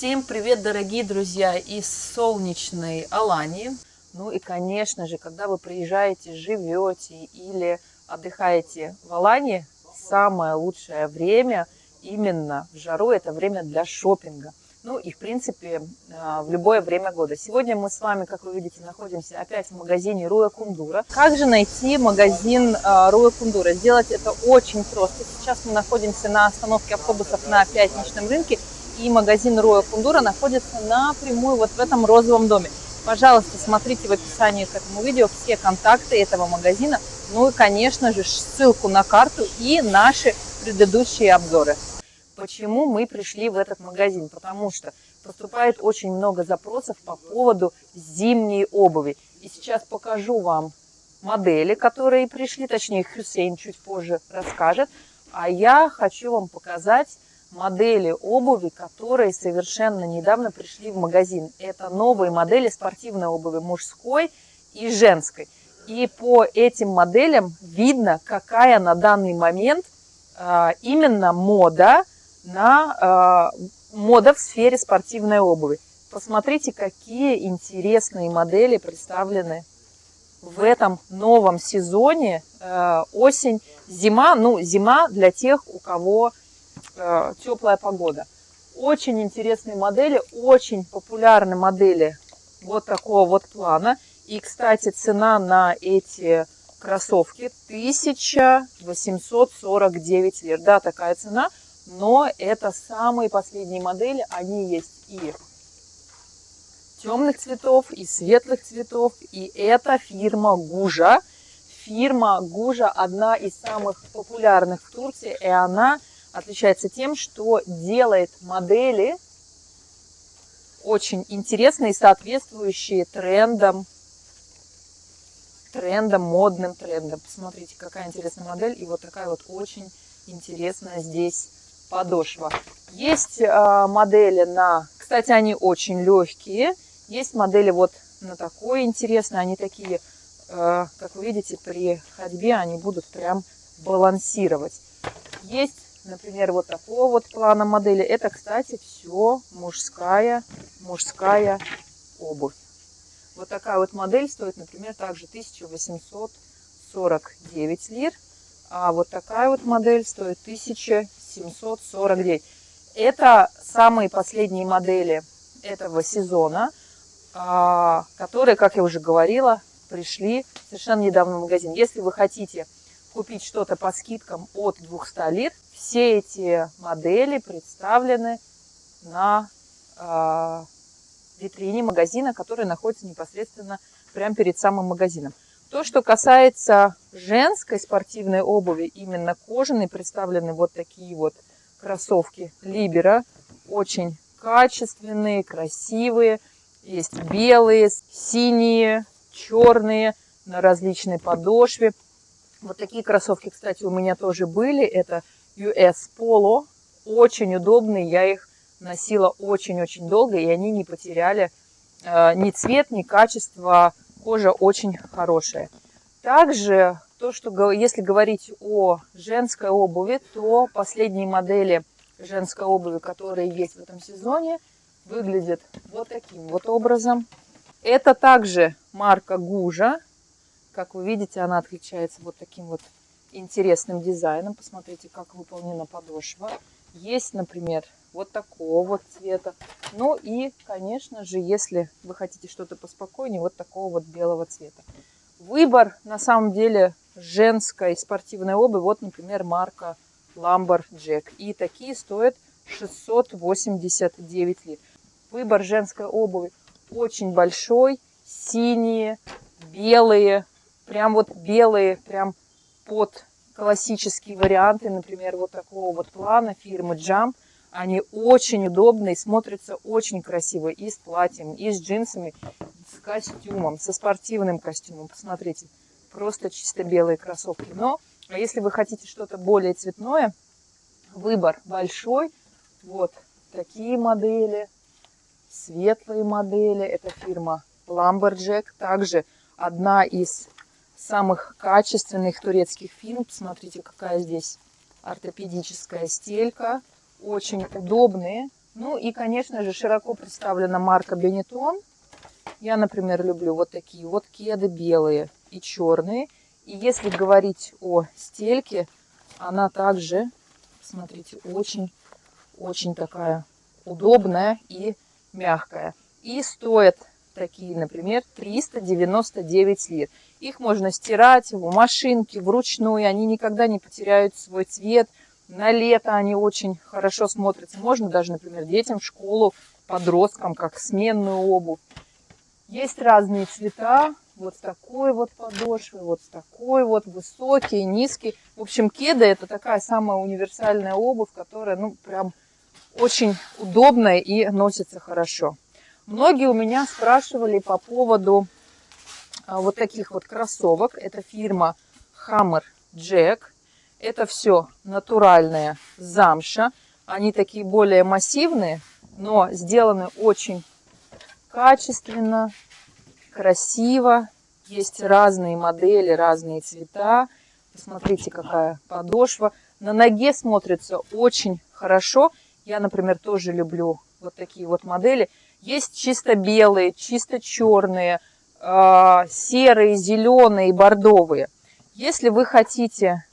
Всем привет, дорогие друзья, из солнечной Алании. Ну и, конечно же, когда вы приезжаете, живете или отдыхаете в Алании, самое лучшее время именно в жару – это время для шопинга. Ну и, в принципе, а, в любое время года. Сегодня мы с вами, как вы видите, находимся опять в магазине Руя Кундура. Как же найти магазин а, Руя Кундура? Сделать это очень просто. Сейчас мы находимся на остановке автобусов на пятничном рынке – и магазин Роя Кундура находится напрямую вот в этом розовом доме. Пожалуйста, смотрите в описании к этому видео все контакты этого магазина, ну и, конечно же, ссылку на карту и наши предыдущие обзоры. Почему мы пришли в этот магазин? Потому что поступает очень много запросов по поводу зимней обуви. И сейчас покажу вам модели, которые пришли, точнее Хюсейн чуть позже расскажет. А я хочу вам показать модели обуви, которые совершенно недавно пришли в магазин. Это новые модели спортивной обуви мужской и женской. И по этим моделям видно, какая на данный момент а, именно мода на а, мода в сфере спортивной обуви. Посмотрите, какие интересные модели представлены в этом новом сезоне а, осень, зима. Ну, зима для тех, у кого э, теплая погода. Очень интересные модели, очень популярны модели вот такого вот плана. И, кстати, цена на эти кроссовки 1849 лир. Да, такая цена, но это самые последние модели. Они есть и темных цветов, и светлых цветов. И это фирма Гужа. Фирма Гужа одна из самых популярных в Турции, и она отличается тем, что делает модели очень интересные, соответствующие трендам, трендам, модным трендам. Посмотрите, какая интересная модель. И вот такая вот очень интересная здесь подошва. Есть э, модели на... Кстати, они очень легкие. Есть модели вот на такой интересной. Они такие, э, как вы видите, при ходьбе они будут прям балансировать. Есть например, вот такого вот плана модели. Это, кстати, все мужская, мужская обувь. Вот такая вот модель стоит, например, также 1849 лир. А вот такая вот модель стоит 1749. Это самые последние модели этого сезона, а, которые, как я уже говорила, пришли совершенно недавно в магазин. Если вы хотите купить что-то по скидкам от 200 лир, все эти модели представлены на э, витрине магазина, который находится непосредственно прямо перед самым магазином. То, что касается женской спортивной обуви, именно кожаной, представлены вот такие вот кроссовки Либера. Очень качественные, красивые. Есть белые, синие, черные на различной подошве. Вот такие кроссовки, кстати, у меня тоже были. Это US Polo. Очень удобные, я их носила очень-очень долго, и они не потеряли э, ни цвет, ни качество. Кожа очень хорошая. Также, то, что если говорить о женской обуви, то последние модели женской обуви, которые есть в этом сезоне, выглядят вот таким вот образом. Это также марка Гужа. Как вы видите, она отличается вот таким вот интересным дизайном. Посмотрите, как выполнена подошва. Есть, например, вот такого вот цвета. Ну и, конечно же, если вы хотите что-то поспокойнее, вот такого вот белого цвета. Выбор, на самом деле, женской спортивной обуви. Вот, например, марка Lumberjack. И такие стоят 689 лир. Выбор женской обуви очень большой. Синие, белые, прям вот белые, прям под классические варианты, например, вот такого вот плана фирмы Jump. Они очень удобные, смотрятся очень красиво и с платьем, и с джинсами, с костюмом, со спортивным костюмом. Посмотрите, просто чисто белые кроссовки. Но а если вы хотите что-то более цветное, выбор большой. Вот такие модели, светлые модели. Это фирма Lumberjack. Также одна из самых качественных турецких фирм. Посмотрите, какая здесь ортопедическая стелька. Очень удобные, Ну и, конечно же, широко представлена марка Benetton. Я, например, люблю вот такие вот кеды белые и черные. И если говорить о стельке, она также, смотрите, очень-очень такая удобная и мягкая. И стоит такие, например, 399 лир. Их можно стирать в машинке, вручную, они никогда не потеряют свой цвет. На лето они очень хорошо смотрятся. Можно даже, например, детям в школу, подросткам, как сменную обувь. Есть разные цвета, вот с такой вот подошвой, вот с такой вот, высокий, низкий. В общем, кеда это такая самая универсальная обувь, которая, ну, прям очень удобная и носится хорошо. Многие у меня спрашивали по поводу а, вот таких вот кроссовок. Это фирма Hammer Jack. Это все натуральная замша. Они такие более массивные, но сделаны очень качественно, красиво. Есть разные модели, разные цвета. Посмотрите, какая подошва. На ноге смотрится очень хорошо. Я, например, тоже люблю вот такие вот модели. Есть чисто белые, чисто черные, а, серые, зеленые, бордовые. Если вы хотите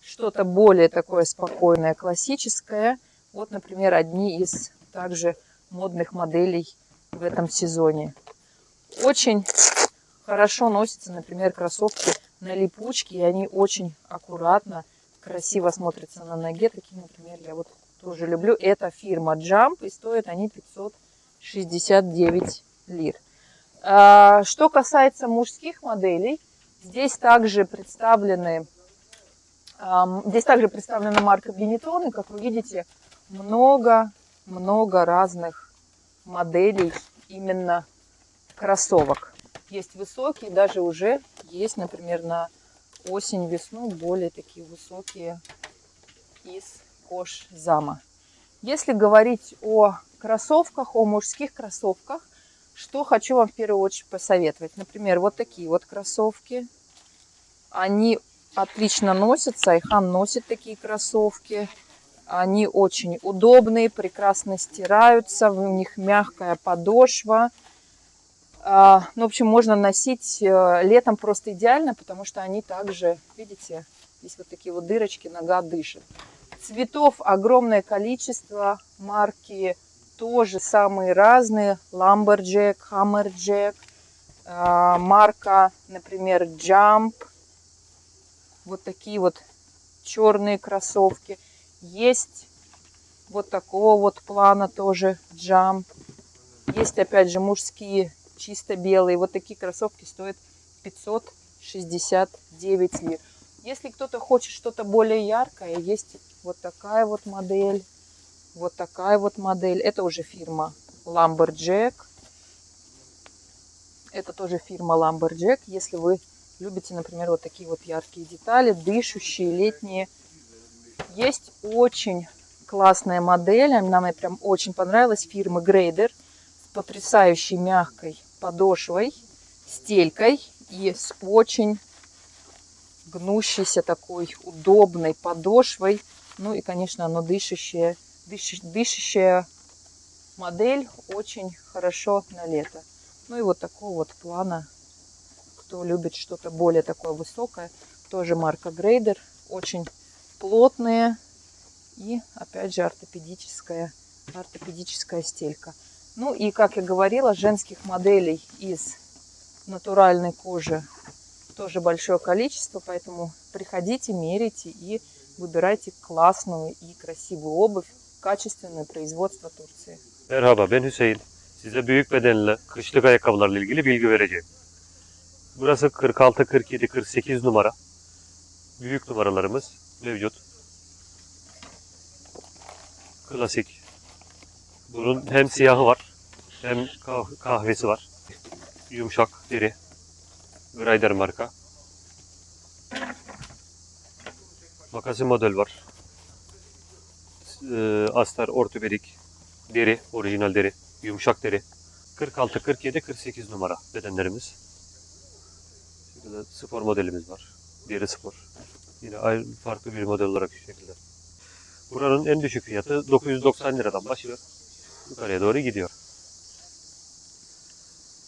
что-то более такое спокойное, классическое, вот, например, одни из также модных моделей в этом сезоне. Очень хорошо носятся, например, кроссовки на липучке, и они очень аккуратно, красиво смотрятся на ноге. Такие, например, я вот тоже люблю. Это фирма Jump, и стоят они 569 лир. А, что касается мужских моделей, здесь также представлены Здесь также представлена марка Benetton, и, как вы видите, много-много разных моделей именно кроссовок. Есть высокие, даже уже есть, например, на осень-весну более такие высокие из кожзама. Если говорить о кроссовках, о мужских кроссовках, что хочу вам в первую очередь посоветовать. Например, вот такие вот кроссовки. Они отлично носятся. Айхан носит такие кроссовки. Они очень удобные, прекрасно стираются. У них мягкая подошва. А, ну, в общем, можно носить э, летом просто идеально, потому что они также, видите, здесь вот такие вот дырочки, нога дышит. Цветов огромное количество, марки тоже самые разные. Lumberjack, Hammerjack, а, марка, например, Jump. Вот такие вот черные кроссовки. Есть вот такого вот плана тоже Jump. Есть опять же мужские чисто белые. Вот такие кроссовки стоят 569 лир. Если кто-то хочет что-то более яркое, есть вот такая вот модель, вот такая вот модель. Это уже фирма Lumberjack. Это тоже фирма Lumberjack. Если вы любите, например, вот такие вот яркие детали, дышащие, летние. Есть очень классная модель, она мне прям очень понравилась, фирмы Grader с потрясающей мягкой подошвой, стелькой и с очень гнущейся такой удобной подошвой. Ну и, конечно, оно дышащее, дыш, дышащая модель очень хорошо на лето. Ну и вот такого вот плана, кто любит что-то более такое высокое, тоже марка Грейдер, очень плотные и, опять же, ортопедическая, ортопедическая стелька. Ну и, как я говорила, женских моделей из натуральной кожи тоже большое количество, поэтому приходите, мерите и выбирайте классную и красивую обувь, kачественное производство Турции. Merhaba ben Hüseyin. Size büyük bedenli kışlık ayakkabılarla ilgili bilgi vereceğim. Burası 46, 47, 48 numara. Büyük numaralarımız mevcut. Klasik. Bunun hem siyahı var hem kah- kahvesi var. Yumuşak deri. Grider marka. Makasi model var. Ee, Astar ortopedik deri, orijinal deri, yumuşak deri. 46, 47, 48 numara bedenlerimiz. Şurada spor modelimiz var. Deri spor. Yine ayrı farklı bir model olarak şu şekilde. Buranın en düşük fiyatı 990 liradan başlıyor. Yukarıya doğru gidiyor.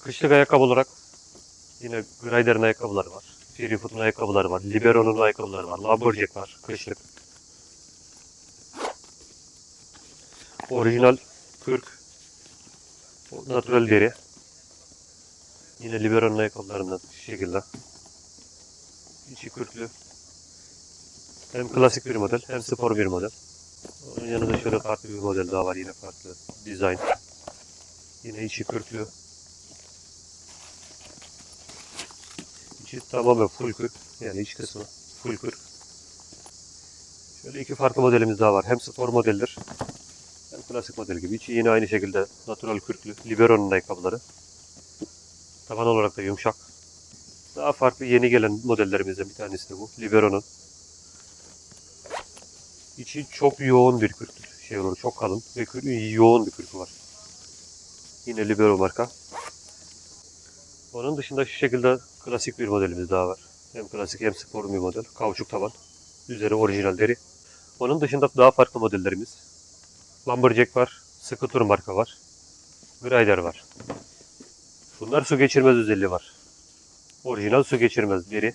Kışlık ayakkabı olarak yine Greider'in ayakkabıları var. Freefoot'un ayakkabıları var. Libero'nun ayakkabıları var. Lumberjack var. Kışlık. Orijinal kürk. Natural deri. Yine Libero'nun ayakkabılarından şu şekilde. İçi kürklü. Hem klasik bir model hem spor bir model. Onun yanında şöyle farklı bir model daha var yine farklı dizayn. Yine içi kürklü. İçi tamamen full kürk. Yani iç kısmı full kürk. Şöyle iki farklı modelimiz daha var. Hem spor modeldir hem klasik model gibi. İçi yine aynı şekilde natural kürklü. Libero'nun ayakkabıları. Taban olarak da yumuşak. Daha farklı yeni gelen modellerimizden bir tanesi de bu. Libero'nun. İçi çok yoğun bir kürk şey olur, çok kalın ve yoğun bir kürkü var. Yine Libero marka. Onun dışında şu şekilde klasik bir modelimiz daha var. Hem klasik hem spor bir model. Kauçuk taban. Üzeri orijinal deri. Onun dışında daha farklı modellerimiz. Lumberjack var. Scooter marka var. Grider var. Bunlar su geçirmez özelliği var. Orijinal su geçirmez deri.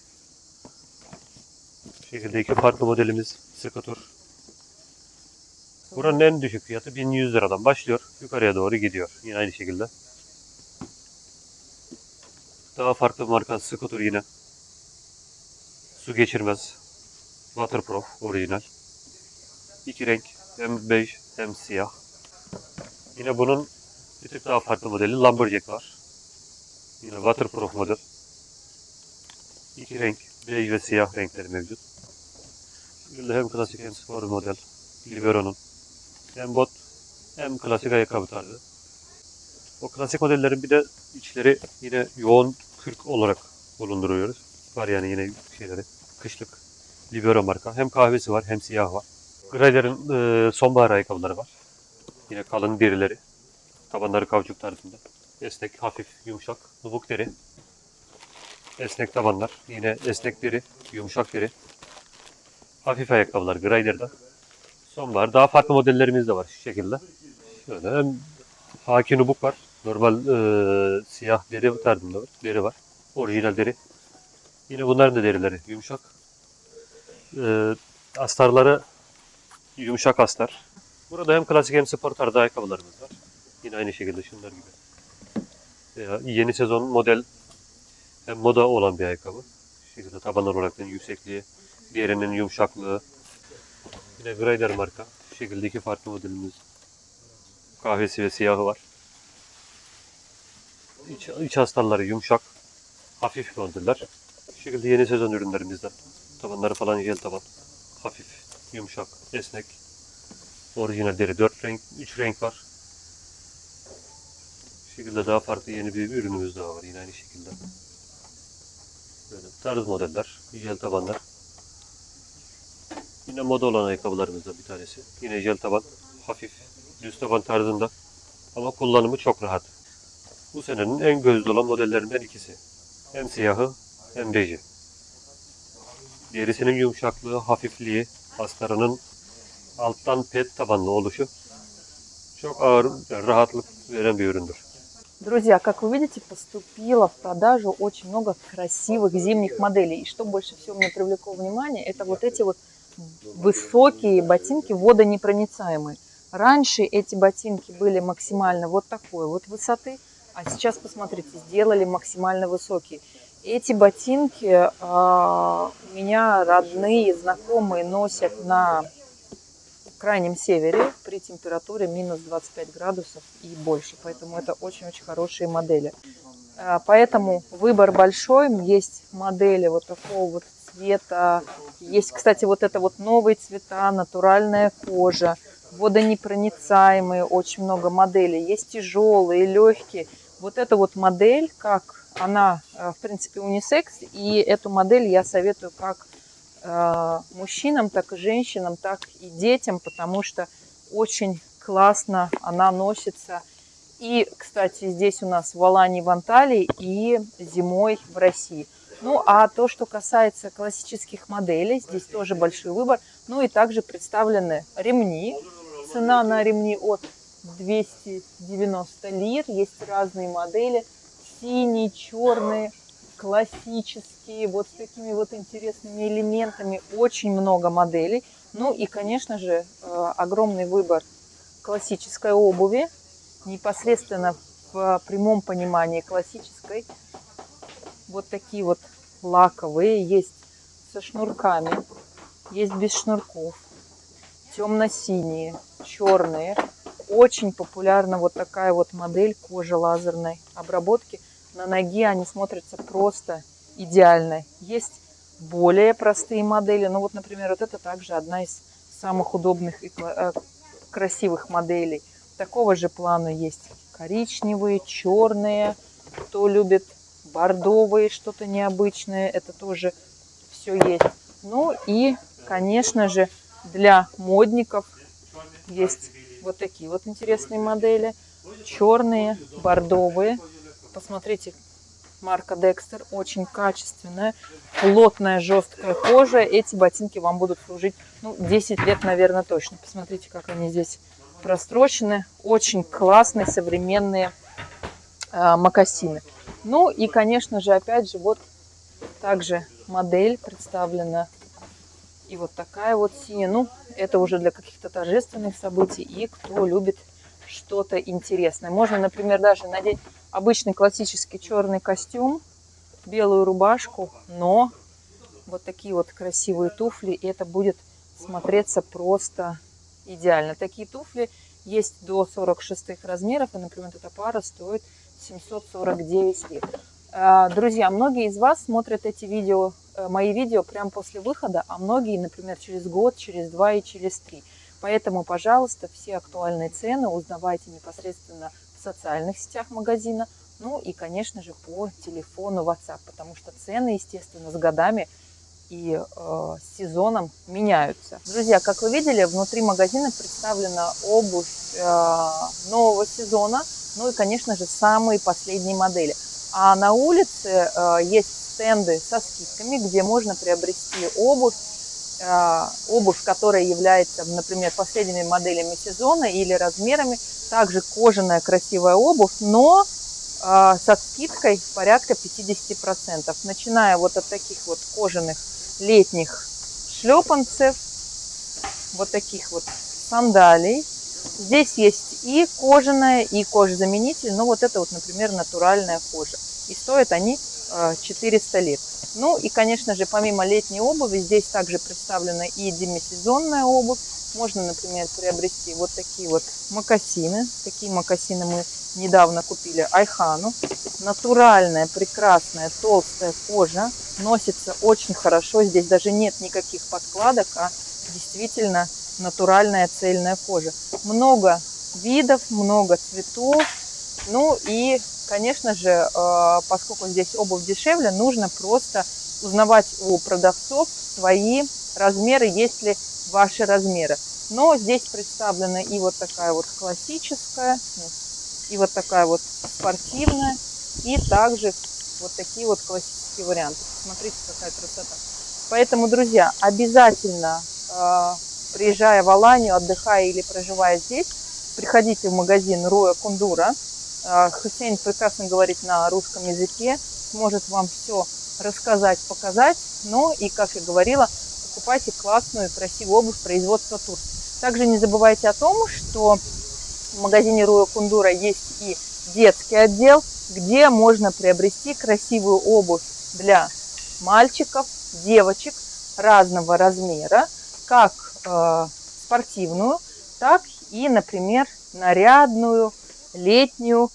Bu şekilde iki farklı modelimiz Scooter. Buranın en düşük fiyatı 1100 liradan başlıyor. Yukarıya doğru gidiyor. Yine aynı şekilde. Daha farklı bir marka Scooter yine. Su geçirmez. Waterproof orijinal. İki renk. Hem bej hem siyah. Yine bunun bir tık daha farklı modeli Lumberjack var. Yine waterproof model. İki renk. Bej ve siyah renkleri mevcut. Şöyle hem klasik hem spor model. Libero'nun. Hem bot hem klasik ayakkabı tarzı. O klasik modellerin bir de içleri yine yoğun kürk olarak bulunduruyoruz. Var yani yine şeyleri. Kışlık. Libero marka. Hem kahvesi var hem siyah var. Grider'in e, sonbahar ayakkabıları var. Yine kalın derileri. Tabanları kauçuk tarzında. Esnek, hafif, yumuşak. Nubuk deri. Esnek tabanlar. Yine esnek deri, yumuşak deri. Hafif ayakkabılar Grider'da. Sonbahar. Daha farklı modellerimiz de var şu şekilde. Şöyle hem haki nubuk var. Normal e, siyah deri tarzında var. Deri var. Orijinal deri. Yine bunların da derileri yumuşak. E, astarları yumuşak astar. Burada hem klasik hem spor tarzı ayakkabılarımız var. Yine aynı şekilde şunlar gibi. Veya yeni sezon model hem moda olan bir ayakkabı. Şekilde taban olarak yüksekliği, diğerinin yumuşaklığı, Yine Grider marka. Şu şekilde farklı modelimiz. Kahvesi ve siyahı var. İç, iç astarları yumuşak. Hafif modeller. Şu şekilde yeni sezon ürünlerimizden. Tabanları falan jel taban. Hafif, yumuşak, esnek. Orijinal deri. 4 renk, 3 renk var. Şu şekilde daha farklı yeni bir ürünümüz daha var. Yine aynı şekilde. Böyle tarz modeller, jel tabanlar. Yine moda olan ayakkabılarımızdan bir tanesi. Yine jel taban, hafif, düz taban tarzında. Ama kullanımı çok rahat. Bu senenin en gözde olan modellerinden ikisi. Hem siyahı hem beji. Derisinin yumuşaklığı, hafifliği, astarının alttan pet tabanlı oluşu çok ağır, rahatlık veren bir üründür. Друзья, как вы видите, поступило в продажу очень много красивых зимних моделей. И что больше всего мне привлекло внимание, это вот эти вот высокие ботинки водонепроницаемые. Раньше эти ботинки были максимально вот такой вот высоты, а сейчас, посмотрите, сделали максимально высокие. Эти ботинки а, у меня родные, знакомые носят на крайнем севере при температуре минус 25 градусов и больше. Поэтому это очень-очень хорошие модели. А, Поэтому выбор большой. Есть модели вот такого вот цвета. Есть, кстати, вот это вот новые цвета, натуральная кожа, водонепроницаемые, очень много моделей. Есть тяжелые, легкие. Вот эта вот модель, как она, э, в принципе, унисекс. И эту модель я советую как э, мужчинам, так и женщинам, так и детям, потому что очень классно она носится. И, кстати, здесь у нас в Алании, в Анталии и зимой в России. Ну, а то, что касается классических моделей, здесь тоже большой выбор. Ну и также представлены ремни. Цена на ремни от 290 лир. Есть разные модели. Синие, черные, классические, вот с такими вот интересными элементами. Очень много моделей. Ну и, конечно же, э, огромный выбор классической обуви. Непосредственно в прямом понимании классической. Вот такие вот лаковые. Есть со шнурками, есть без шнурков. Темно-синие, черные. Очень популярна вот такая вот модель кожи лазерной обработки. На ноге они смотрятся просто идеально. Есть более простые модели. Ну вот, например, вот это также одна из самых удобных и э, красивых моделей. Такого же плана есть коричневые, черные. Кто любит бордовые, что-то необычное, это тоже все есть. Ну и, конечно же, для модников есть вот такие вот интересные модели. Черные, бордовые. Посмотрите, марка Dexter, очень качественная, плотная, жесткая кожа. Эти ботинки вам будут служить ну, 10 лет, наверное, точно. Посмотрите, как они здесь прострочены. Очень классные, современные э, мокасины. Ну и, конечно же, опять же, вот также модель представлена. И вот такая вот синяя. Ну, это уже для каких-то торжественных событий. И кто любит что-то интересное. Можно, например, даже надеть обычный классический черный костюм, белую рубашку, но вот такие вот красивые туфли. И это будет смотреться просто идеально. Такие туфли есть до 46 размеров. И, например, эта пара стоит 749 лир. А, друзья, многие из вас смотрят эти видео, мои видео прямо после выхода, а многие, например, через год, через два и через три. Поэтому, пожалуйста, все актуальные цены узнавайте непосредственно в социальных сетях магазина, ну и, конечно же, по телефону WhatsApp, потому что цены, естественно, с годами и э, сезоном меняются. Друзья, как вы видели, внутри магазина представлена обувь э, нового сезона, ну и, конечно же, самые последние модели. А на улице э, есть стенды со скидками, где можно приобрести обувь, э, обувь, которая является, например, последними моделями сезона или размерами. Также кожаная красивая обувь, но э, со скидкой порядка 50%. Начиная вот от таких вот кожаных летних шлепанцев, вот таких вот сандалий, Здесь есть и кожаная, и кожзаменитель. Но вот это вот, например, натуральная кожа. И стоят они 400 э, лет. Ну и, конечно же, помимо летней обуви, здесь также представлена и демисезонная обувь. Можно, например, приобрести вот такие вот мокасины. Такие мокасины мы недавно купили Айхану. Натуральная, прекрасная, толстая кожа. Носится очень хорошо. Здесь даже нет никаких подкладок, а действительно натуральная цельная кожа. Много видов, много цветов. Ну и, конечно же, э, поскольку здесь обувь дешевле, нужно просто узнавать у продавцов свои размеры, есть ли ваши размеры. Но здесь представлена и вот такая вот классическая, и вот такая вот спортивная, и также вот такие вот классические варианты. Смотрите, какая красота. Поэтому, друзья, обязательно э, приезжая в Аланию, отдыхая или проживая здесь, приходите в магазин Руя Кундура. А, Хусейн прекрасно говорит на русском языке, сможет вам все рассказать, показать. Ну и, как я говорила, покупайте классную, красивую обувь производства Турции. Также не забывайте о том, что в магазине Руя Кундура есть и детский отдел, где можно приобрести красивую обувь для мальчиков, девочек разного размера, как спортивную, так и, например, нарядную, летнюю,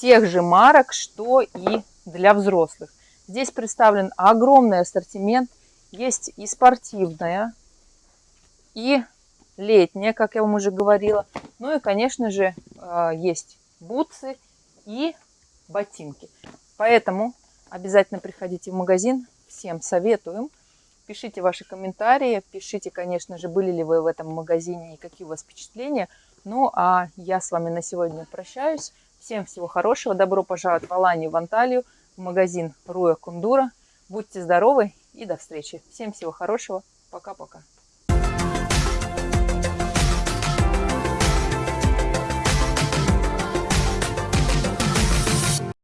тех же марок, что и для взрослых. Здесь представлен огромный ассортимент. Есть и спортивная, и летняя, как я вам уже говорила. Ну и, конечно же, э, есть бутсы и ботинки. Поэтому обязательно приходите в магазин. Всем советуем. Пишите ваши комментарии, пишите, конечно же, были ли вы в этом магазине и какие у вас впечатления. Ну, а я с вами на сегодня прощаюсь. Всем всего хорошего. Добро пожаловать в Аланию, в Анталию, в магазин Руя Кундура. Будьте здоровы и до встречи. Всем всего хорошего. Пока-пока.